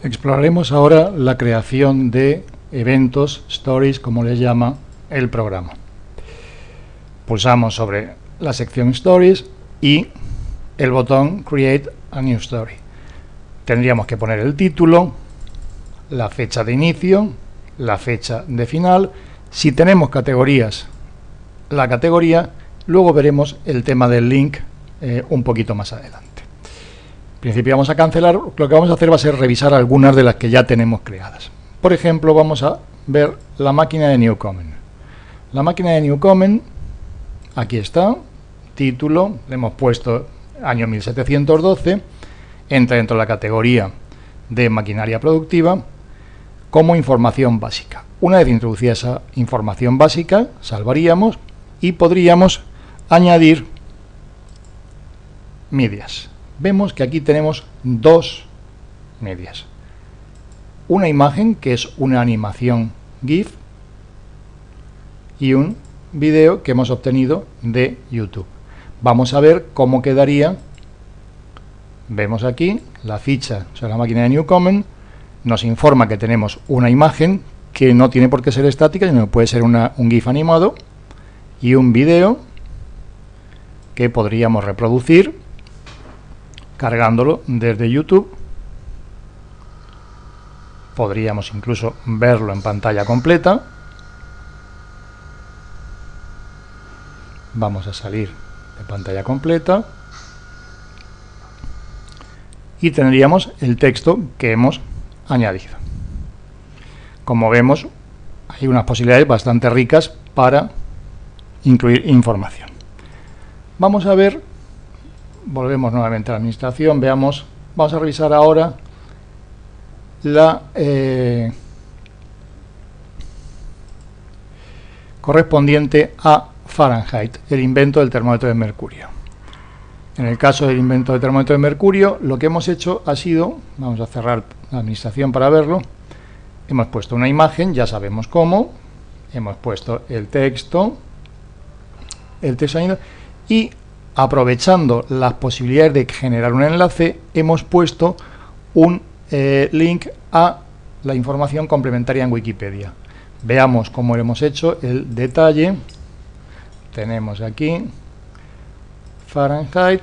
Exploraremos ahora la creación de eventos, stories, como les llama el programa. Pulsamos sobre la sección Stories y el botón Create a New Story. Tendríamos que poner el título, la fecha de inicio, la fecha de final. Si tenemos categorías, la categoría, luego veremos el tema del link eh, un poquito más adelante. En principio vamos a cancelar, lo que vamos a hacer va a ser revisar algunas de las que ya tenemos creadas. Por ejemplo, vamos a ver la máquina de Newcomen. La máquina de Newcomen, aquí está, título, le hemos puesto año 1712, entra dentro de la categoría de maquinaria productiva como información básica. Una vez introducida esa información básica, salvaríamos y podríamos añadir medias vemos que aquí tenemos dos medias. Una imagen, que es una animación GIF, y un video que hemos obtenido de YouTube. Vamos a ver cómo quedaría. Vemos aquí la ficha sobre la máquina de Newcomen. Nos informa que tenemos una imagen que no tiene por qué ser estática, sino que puede ser un GIF animado y un video que podríamos reproducir cargándolo desde YouTube. Podríamos incluso verlo en pantalla completa. Vamos a salir de pantalla completa. Y tendríamos el texto que hemos añadido. Como vemos, hay unas posibilidades bastante ricas para incluir información. Vamos a ver volvemos nuevamente a la administración, veamos, vamos a revisar ahora la eh, correspondiente a Fahrenheit, el invento del termómetro de mercurio. En el caso del invento del termómetro de mercurio, lo que hemos hecho ha sido, vamos a cerrar la administración para verlo, hemos puesto una imagen, ya sabemos cómo, hemos puesto el texto, el texto y aprovechando las posibilidades de generar un enlace, hemos puesto un eh, link a la información complementaria en Wikipedia. Veamos cómo hemos hecho el detalle. Tenemos aquí Fahrenheit,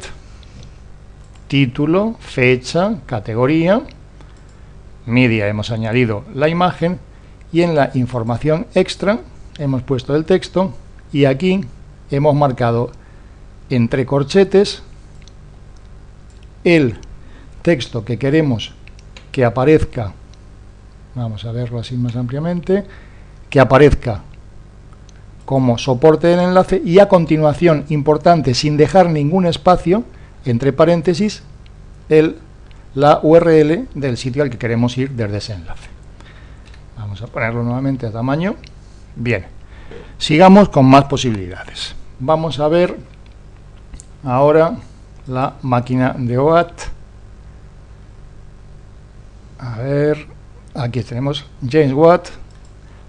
título, fecha, categoría, media hemos añadido la imagen y en la información extra hemos puesto el texto y aquí hemos marcado entre corchetes el texto que queremos que aparezca, vamos a verlo así más ampliamente, que aparezca como soporte del enlace y a continuación, importante, sin dejar ningún espacio, entre paréntesis, el, la URL del sitio al que queremos ir desde ese enlace. Vamos a ponerlo nuevamente a tamaño. Bien, sigamos con más posibilidades. Vamos a ver ahora la máquina de Watt. A ver, aquí tenemos James Watt,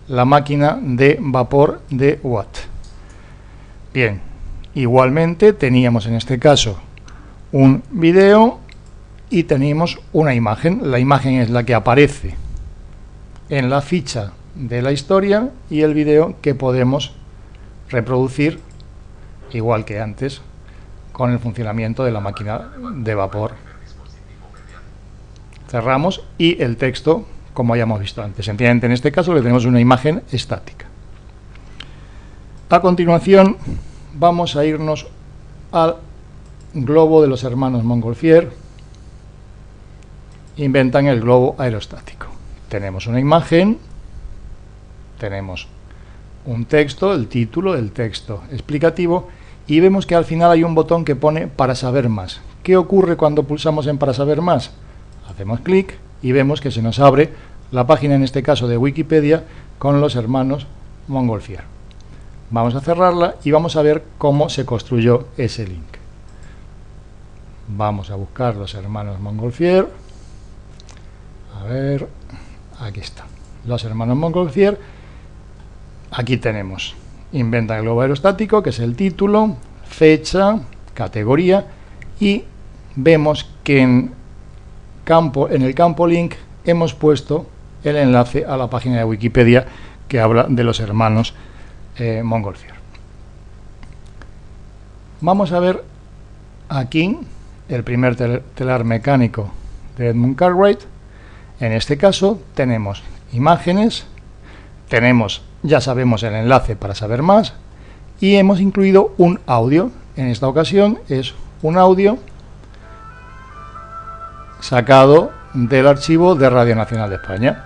la máquina de vapor de Watt. Bien, igualmente teníamos en este caso un video y teníamos una imagen. La imagen es la que aparece en la ficha de la historia y el video que podemos reproducir igual que antes con el funcionamiento de la máquina de vapor. Cerramos y el texto, como hayamos visto antes. Entiende en este caso que tenemos una imagen estática. A continuación vamos a irnos al globo de los hermanos Montgolfier. Inventan el globo aerostático. Tenemos una imagen, tenemos un texto, el título, el texto explicativo y vemos que al final hay un botón que pone para saber más. ¿Qué ocurre cuando pulsamos en para saber más? Hacemos clic y vemos que se nos abre la página, en este caso de Wikipedia, con los hermanos Montgolfier. Vamos a cerrarla y vamos a ver cómo se construyó ese link. Vamos a buscar los hermanos Montgolfier. A ver, aquí está. Los hermanos Montgolfier. Aquí tenemos inventa el globo aerostático, que es el título, fecha, categoría, y vemos que en, campo, en el campo link hemos puesto el enlace a la página de Wikipedia que habla de los hermanos eh, Montgolfier. Vamos a ver aquí el primer telar mecánico de Edmund Cartwright. En este caso tenemos imágenes, tenemos, ya sabemos el enlace para saber más, y hemos incluido un audio. En esta ocasión es un audio sacado del archivo de Radio Nacional de España.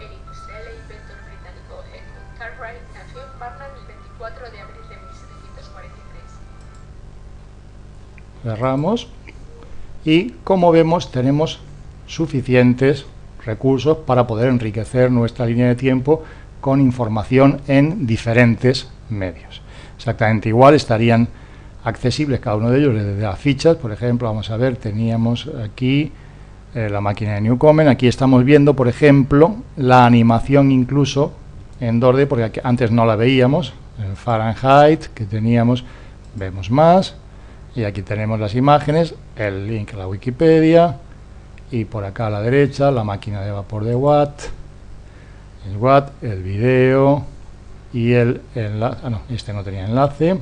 El industrial e inventor británico Edmund Cartwright nació en Barnard el 24 de abril de 1743. Cerramos y como vemos tenemos suficientes recursos para poder enriquecer nuestra línea de tiempo con información en diferentes medios. Exactamente igual estarían accesibles cada uno de ellos desde las fichas, por ejemplo, vamos a ver, teníamos aquí eh, la máquina de Newcomen, aquí estamos viendo, por ejemplo, la animación incluso en Dorde, porque antes no la veíamos, en Fahrenheit, que teníamos, vemos más, y aquí tenemos las imágenes, el link a la Wikipedia, y por acá a la derecha la máquina de vapor de Watt, el Watt, el video y el enlace, ah, no, este no tenía enlace,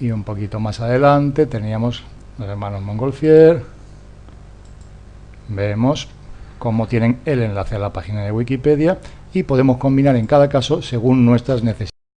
y un poquito más adelante teníamos los hermanos Montgolfier, vemos cómo tienen el enlace a la página de Wikipedia y podemos combinar en cada caso según nuestras necesidades.